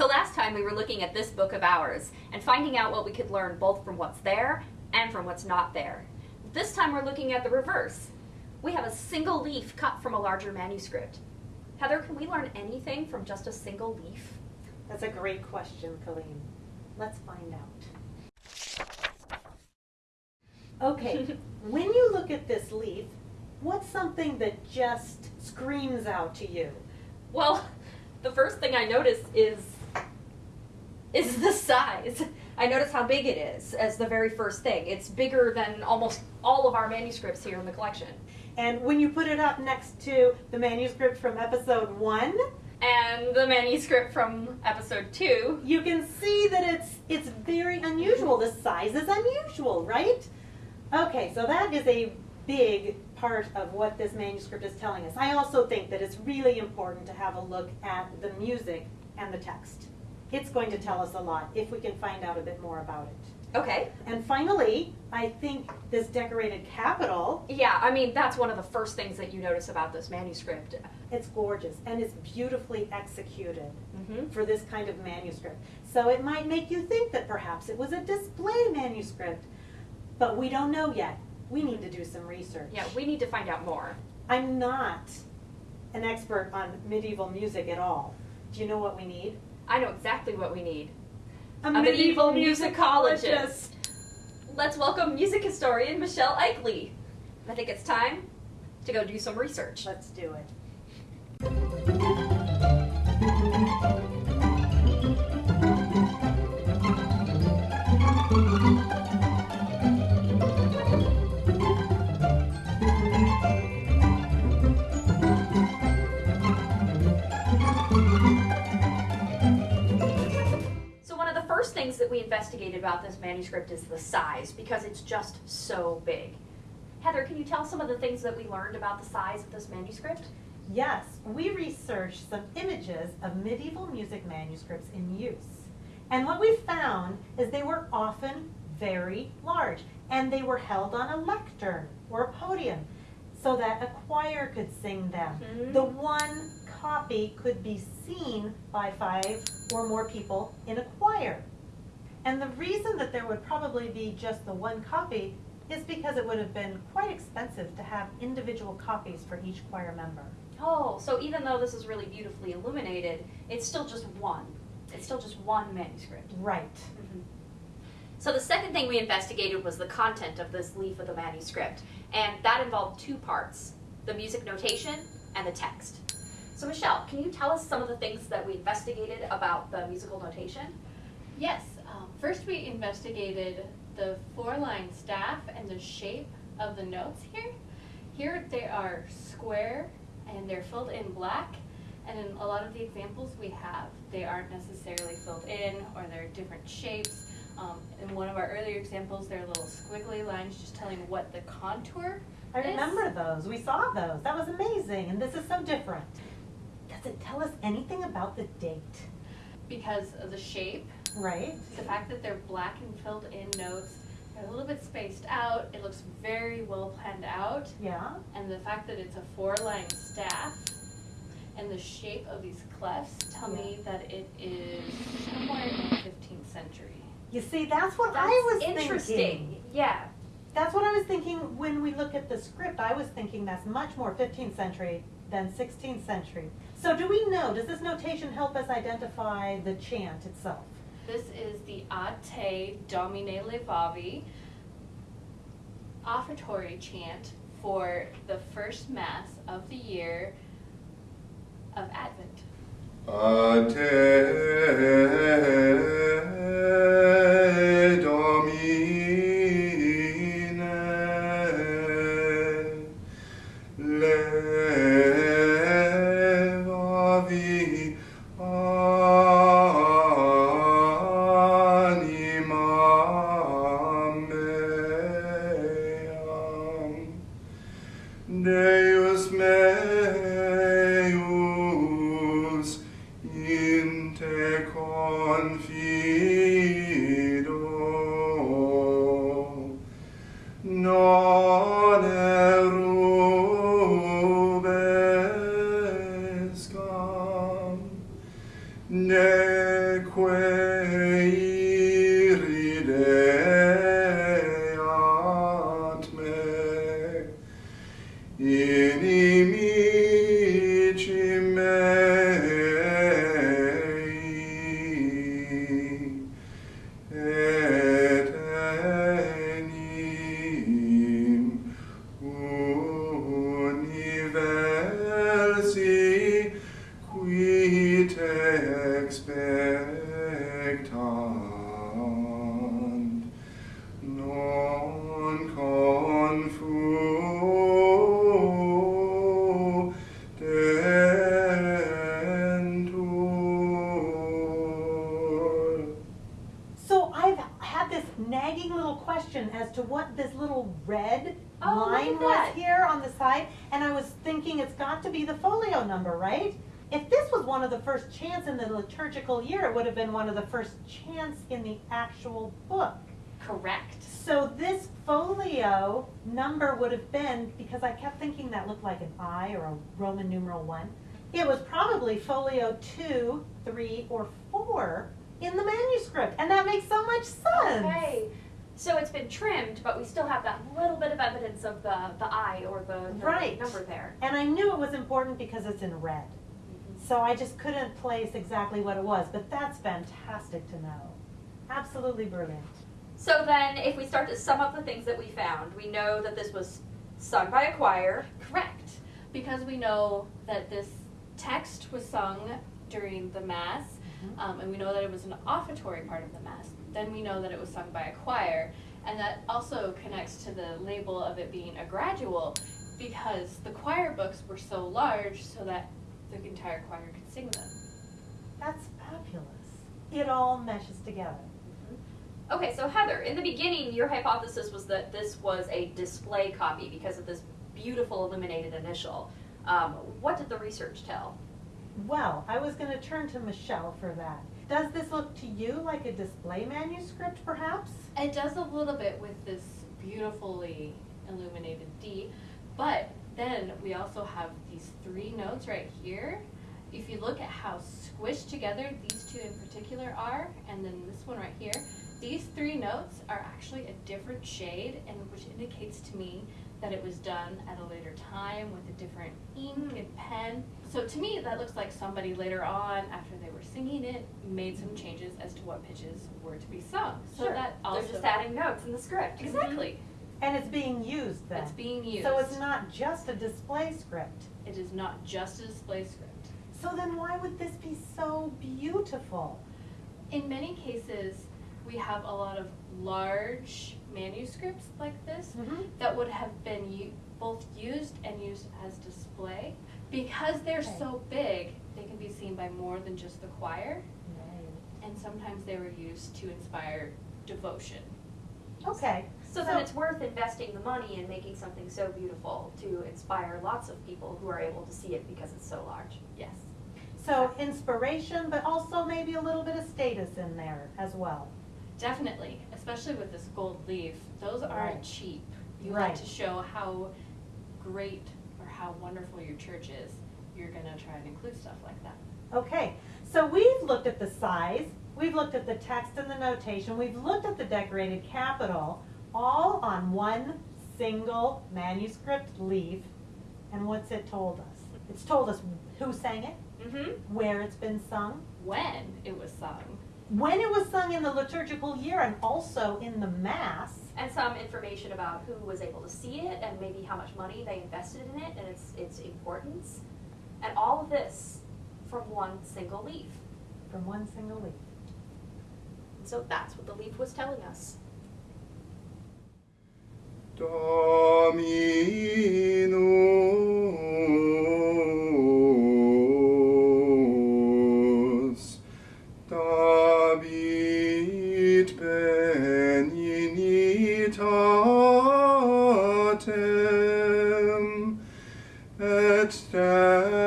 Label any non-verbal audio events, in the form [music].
So last time we were looking at this book of ours and finding out what we could learn both from what's there and from what's not there. This time we're looking at the reverse. We have a single leaf cut from a larger manuscript. Heather, can we learn anything from just a single leaf? That's a great question, Colleen. Let's find out. Okay, [laughs] when you look at this leaf, what's something that just screams out to you? Well, the first thing I notice is is the size. I notice how big it is as the very first thing. It's bigger than almost all of our manuscripts here in the collection. And when you put it up next to the manuscript from episode one, And the manuscript from episode two. you can see that it's it's very unusual. The size is unusual, right? Okay, so that is a big part of what this manuscript is telling us. I also think that it's really important to have a look at the music and the text. It's going to tell us a lot if we can find out a bit more about it. Okay. And finally, I think this decorated capital, Yeah, I mean, that's one of the first things that you notice about this manuscript. it's gorgeous and it's beautifully executed. Mm-hmm. for this kind of manuscript. So it might make you think that perhaps it was a display manuscript, but we don't know yet. We need to do some research. Yeah, we need to find out more. I'm not an expert on medieval music at all. Do you know what we need? I know exactly what we need. A, medieval musicologist. Let's welcome music historian Michelle Eichly. I think it's time to go do some research. Let's do it. Investigated about this manuscript is the size because it's just so big. Heather, can you tell some of the things that we learned about the size of this manuscript? Yes, we researched some images of medieval music manuscripts in use. And what we found is they were often very large and they were held on a lectern or a podium so that a choir could sing them. Mhm. The one copy could be seen by five or more people in a choir. And the reason that there would probably be just the one copy is because it would have been quite expensive to have individual copies for each choir member. Oh, so even though this is really beautifully illuminated, it's still just one. It's still just one manuscript. Right. Mm-hmm. So the second thing we investigated was the content of this leaf of the manuscript, and that involved two parts, the music notation and the text. So Michelle, can you tell us some of the things that we investigated about the musical notation? Yes, first we investigated the four-line staff and the shape of the notes here. Here they are square and they're filled in black. And in a lot of the examples we have, they aren't necessarily filled in or they're different shapes. Um, in one of our earlier examples, they're little squiggly lines just telling what the contour I is. remember those. We saw those. That was amazing. And this is so different. Does it tell us anything about the date? because of the shape Right? The fact that they're black and filled in notes, they're a little bit spaced out, it looks very well planned out, Yeah? and the fact that it's a four line staff and the shape of these clefs tell me that it is somewhere in the 15th century. You see, that's what That's I was thinking. interesting. thinking. Yeah. That's what I was thinking when we look at the script. I was thinking that's much more 15th century than 16th century. So do we know, does this notation help us identify the chant itself? This is the Ad Te Domine Levavi offertory chant for the first Mass of the year of Advent. A Deus meus in te confido. Non erubescam neque as to what this little red Oh, line was here on the side, and I was thinking it's got to be the folio number, right? If this was one of the first chants in the liturgical year, it would have been one of the first chants in the actual book. Correct. So this folio number would have been, because I kept thinking that looked like an I or a Roman numeral one, it was probably folio two, three, or four in the manuscript, and that makes so much sense. Okay. So it's been trimmed, but we still have that little bit of evidence of the, the I or the, the Right. number there. And I knew it was important because it's in red. So I just couldn't place exactly what it was, but that's fantastic to know. Absolutely brilliant. So then, if we start to sum up the things that we found, we know that this was sung by a choir. Correct. Because we know that this text was sung during the Mass, Mhm. um, and we know that it was an offertory part of the Mass. Then we know that it was sung by a choir, and that also connects to the label of it being a gradual because the choir books were so large so that the entire choir could sing them. That's fabulous. It all meshes together. Okay, so Heather, in the beginning, your hypothesis was that this was a display copy because of this beautiful illuminated initial. Um, what did the research tell? Well, I was going to turn to Michelle for that. Does this look to you like a display manuscript, perhaps? It does a little bit with this beautifully illuminated D, but then we also have these three notes right here. If you look at how squished together these two in particular are, and then this one right here, these three notes are actually a different shade, and which indicates to me that it was done at a later time with a different ink and pen. So to me, that looks like somebody later on, after they were singing it, made some changes as to what pitches were to be sung. So Sure. that also They're just adding notes in the script. Mhm. exactly And it's being used then. it's being used. So it's not just a display script. It is not just a display script. So then why would this be so beautiful? In many cases, we have a lot of large manuscripts like this Mm-hmm. that would have been u- both used and used as display. Because they're Okay. so big, they can be seen by more than just the choir, and sometimes they were used to inspire devotion. Okay. So then it's worth investing the money in making something so beautiful to inspire lots of people who are able to see it because it's so large. Yes. So inspiration, but also maybe a little bit of status in there as well. Definitely, especially with this gold leaf, those aren't Right. cheap. You Right. want to show how great or how wonderful your church is. You're gonna try and include stuff like that. Okay, so we've looked at the size, we've looked at the text and the notation, we've looked at the decorated capital, all on one single manuscript leaf. And what's it told us? It's told us who sang it, Mm-hmm. where it's been sung, When it was sung, when it was sung in the liturgical year, and also in the Mass. And some information about who was able to see it and maybe how much money they invested in it and its its importance. And all of this from one single leaf. From one single leaf. And so that's what the leaf was telling us. Dominus benignitatem et terra